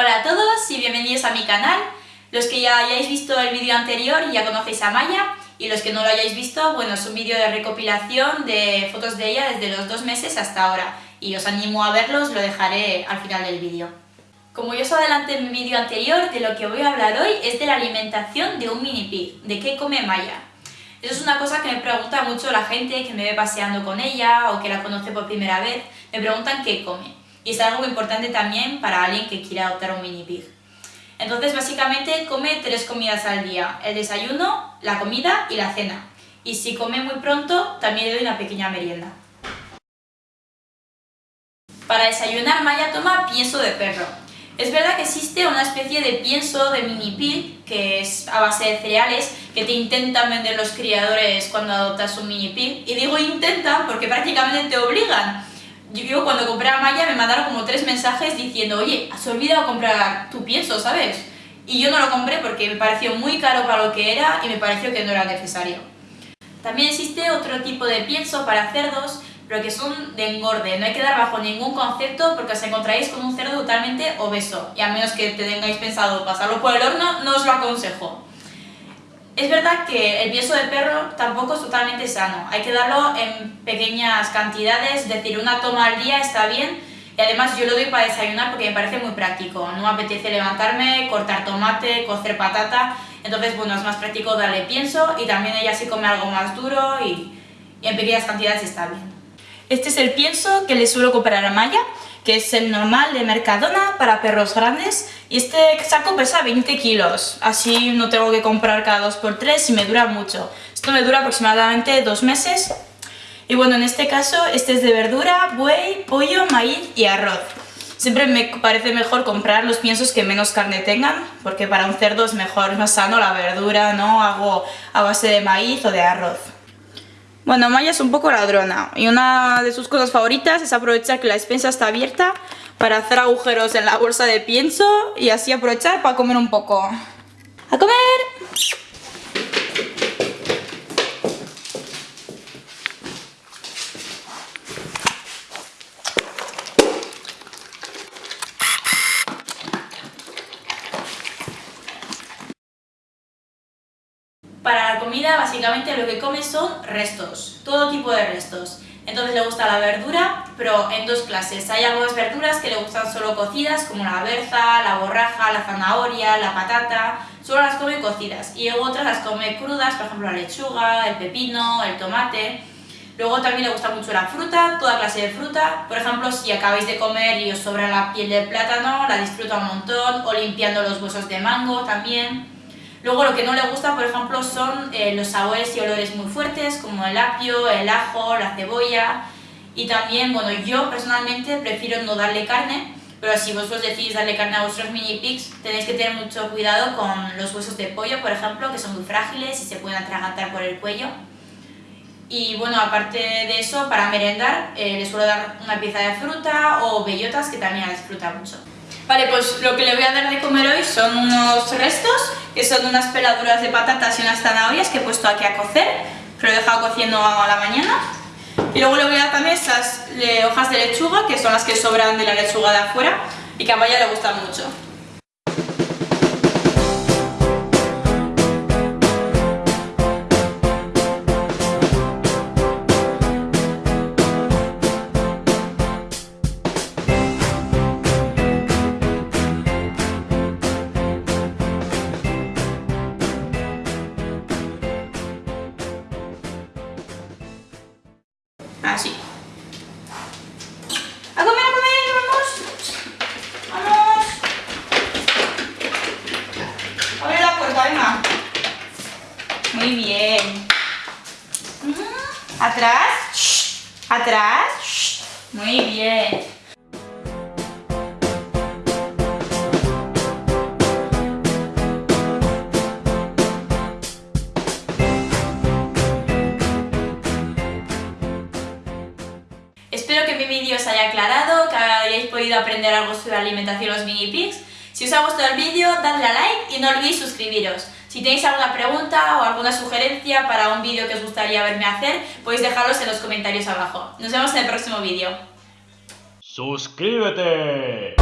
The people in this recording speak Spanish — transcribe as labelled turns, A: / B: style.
A: Hola a todos y bienvenidos a mi canal. Los que ya hayáis visto el vídeo anterior ya conocéis a Maya y los que no lo hayáis visto, bueno, es un vídeo de recopilación de fotos de ella desde los dos meses hasta ahora y os animo a verlos, lo dejaré al final del vídeo. Como yo os adelanté en mi vídeo anterior, de lo que voy a hablar hoy es de la alimentación de un mini pig, de qué come Maya. Eso es una cosa que me pregunta mucho la gente que me ve paseando con ella o que la conoce por primera vez, me preguntan qué come. Y es algo muy importante también para alguien que quiera adoptar un mini pig. Entonces básicamente come tres comidas al día, el desayuno, la comida y la cena. Y si come muy pronto, también le doy una pequeña merienda. Para desayunar Maya toma pienso de perro. Es verdad que existe una especie de pienso de mini pig, que es a base de cereales, que te intentan vender los criadores cuando adoptas un mini pig. Y digo intentan porque prácticamente te obligan. Yo cuando compré a Maya me mandaron como tres mensajes diciendo oye, has olvidado comprar tu pienso, ¿sabes? Y yo no lo compré porque me pareció muy caro para lo que era y me pareció que no era necesario. También existe otro tipo de pienso para cerdos pero que son de engorde. No hay que dar bajo ningún concepto porque os encontráis con un cerdo totalmente obeso y a menos que te tengáis pensado pasarlo por el horno, no os lo aconsejo. Es verdad que el pienso de perro tampoco es totalmente sano, hay que darlo en pequeñas cantidades, es decir, una toma al día está bien. Y además yo lo doy para desayunar porque me parece muy práctico, no me apetece levantarme, cortar tomate, cocer patata, entonces bueno, es más práctico darle pienso y también ella sí come algo más duro y, y en pequeñas cantidades está bien. Este es el pienso que le suelo comprar a Maya, que es el normal de Mercadona para perros grandes y este saco pesa 20 kilos, así no tengo que comprar cada 2x3 y me dura mucho. Esto me dura aproximadamente dos meses y bueno, en este caso este es de verdura, buey, pollo, maíz y arroz. Siempre me parece mejor comprar los piensos que menos carne tengan, porque para un cerdo es mejor, es más sano la verdura, ¿no? Hago a base de maíz o de arroz. Bueno, Maya es un poco ladrona y una de sus cosas favoritas es aprovechar que la despensa está abierta para hacer agujeros en la bolsa de pienso y así aprovechar para comer un poco. ¡A comer! Para la comida básicamente lo que come son restos, todo tipo de restos. Entonces le gusta la verdura, pero en dos clases. Hay algunas verduras que le gustan solo cocidas, como la berza, la borraja, la zanahoria, la patata, solo las come cocidas. Y otras las come crudas, por ejemplo la lechuga, el pepino, el tomate. Luego también le gusta mucho la fruta, toda clase de fruta. Por ejemplo, si acabáis de comer y os sobra la piel del plátano, la disfruta un montón. O limpiando los huesos de mango también. Luego lo que no le gusta, por ejemplo, son eh, los sabores y olores muy fuertes, como el apio, el ajo, la cebolla. Y también, bueno, yo personalmente prefiero no darle carne, pero si vosotros decidís darle carne a vuestros mini pigs, tenéis que tener mucho cuidado con los huesos de pollo, por ejemplo, que son muy frágiles y se pueden atragantar por el cuello. Y bueno, aparte de eso, para merendar, eh, les suelo dar una pieza de fruta o bellotas, que también les disfruta mucho. Vale, pues lo que le voy a dar de comer hoy son unos restos, que son unas peladuras de patatas y unas zanahorias que he puesto aquí a cocer, que lo he dejado cociendo a la mañana. Y luego le voy a dar también estas hojas de lechuga, que son las que sobran de la lechuga de afuera y que a Maya le gustan mucho. Así. ¡A comer, a comer! ¡Vamos! ¡Vamos! Abre la puerta, venga. Muy bien. Atrás. Atrás. Muy bien. Espero que mi vídeo os haya aclarado, que hayáis podido aprender algo sobre alimentación los mini pigs. Si os ha gustado el vídeo, dadle a like y no olvidéis suscribiros. Si tenéis alguna pregunta o alguna sugerencia para un vídeo que os gustaría verme hacer, podéis dejarlos en los comentarios abajo. Nos vemos en el próximo vídeo.
B: ¡Suscríbete!